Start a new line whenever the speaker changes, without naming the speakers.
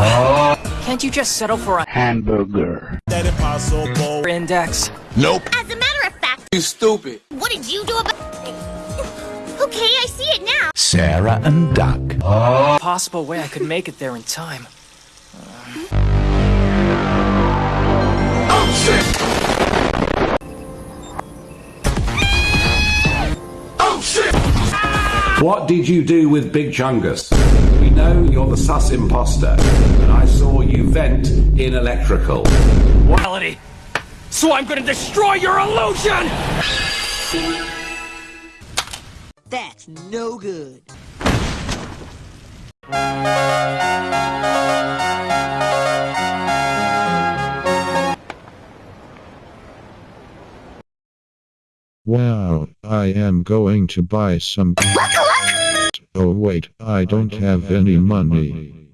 Oh. Can't you just settle for a
Hamburger.
index?
Nope.
As a matter of fact,
You stupid.
what did you do about... Okay, I see it now.
Sarah and Duck.
Possible way I could make it there in time.
Oh
What did you do with Big Chungus? We know you're the sus imposter, and I saw you vent in electrical.
Reality. So I'm gonna destroy your illusion!
That's no good.
Wow, I am going to buy some. Oh wait, I don't have any money.